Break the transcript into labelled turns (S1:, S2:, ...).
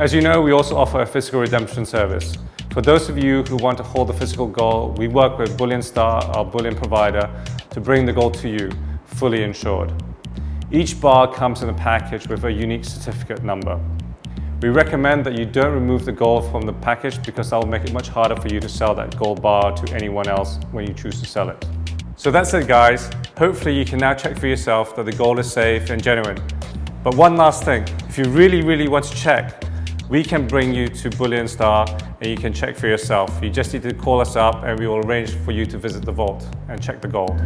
S1: As you know, we also offer a physical redemption service. For those of you who want to hold the physical gold, we work with Bullion Star, our bullion provider, to bring the gold to you, fully insured. Each bar comes in a package with a unique certificate number. We recommend that you don't remove the gold from the package because that will make it much harder for you to sell that gold bar to anyone else when you choose to sell it. So that's it guys. Hopefully you can now check for yourself that the gold is safe and genuine. But one last thing, if you really, really want to check, we can bring you to Bullion Star and you can check for yourself. You just need to call us up and we will arrange for you to visit the vault and check the gold.